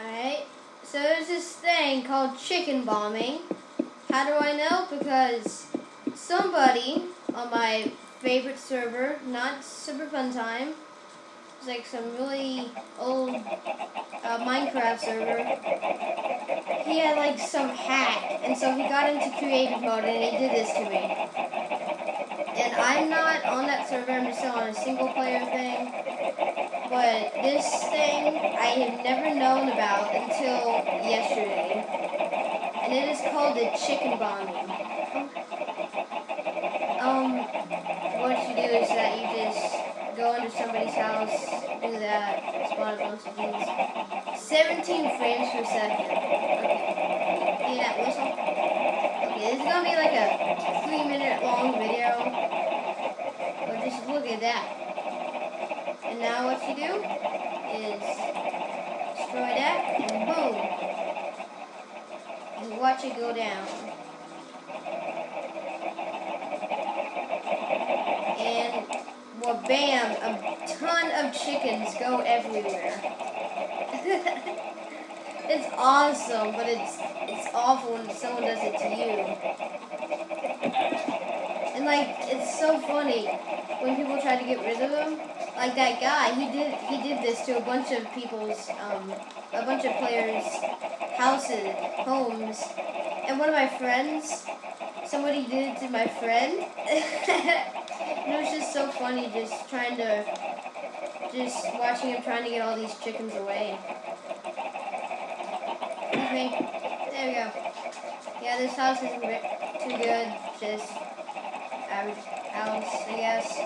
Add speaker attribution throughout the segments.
Speaker 1: Alright, so there's this thing called chicken bombing. How do I know? Because somebody on my favorite server, not Super Fun Time, it's like some really old uh, Minecraft server. He had like some hack, and so he got into creative mode and he did this to me. And I'm not on that server, I'm just on a single player thing. But this thing I have never known about until yesterday. And it is called the chicken bombing. Um, what you do is that you just go into somebody's house, do that, spawn a bunch of these. 17 frames per second. Okay. Hear that whistle? Okay, this is gonna be like a three minute long video. But just look at that. And now what you do is destroy that and boom. And watch it go down. And well bam, a ton of chickens go everywhere. it's awesome, but it's it's awful when someone does it to you. And like it's so funny when people try to get rid of them like that guy, he did he did this to a bunch of people's um, a bunch of players' houses, homes, and one of my friends, somebody did it to my friend. and it was just so funny, just trying to, just watching him trying to get all these chickens away. Okay, there we go. Yeah, this house isn't too good. Just average I guess.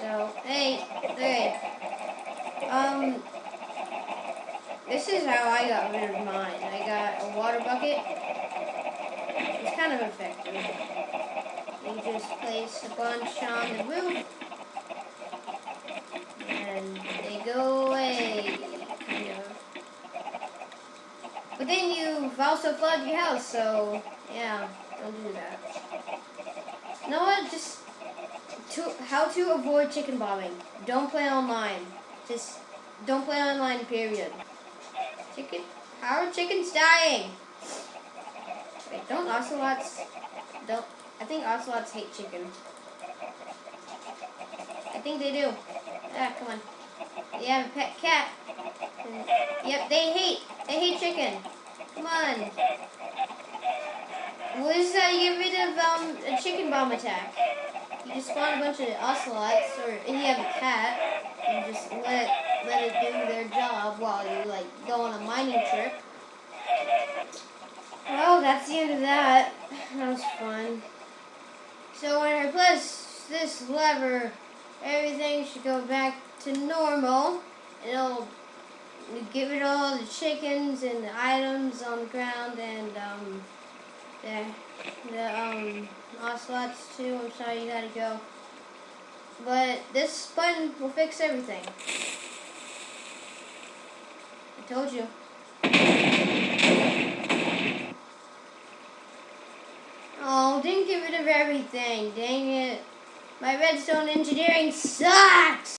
Speaker 1: So, hey, hey. Um, this is how I got rid of mine. I got a water bucket. It's kind of effective. You just place a bunch on the roof. And they go away, kind of. But you've also flooded your house, so, yeah, don't do that. You know what? Just to, how to avoid chicken bombing. Don't play online. Just don't play online, period. Chicken? How are chickens dying? Wait, don't ocelots... Don't... I think ocelots hate chicken. I think they do. Ah, come on. You have a pet cat. Yep, they hate. They hate chicken. Come on. What is that? You get rid of um, a chicken bomb attack. You just spawn a bunch of ocelots, or if you have a cat, and just let it, let it do their job while you like go on a mining trip. Well, that's the end of that. That was fun. So when I press this lever, everything should go back to normal. It'll rid of all the chickens and the items on the ground and um, the, the um, ocelots too. I'm sorry you gotta go. But this button will fix everything. I told you. Oh, didn't get rid of everything. Dang it. My redstone engineering sucks!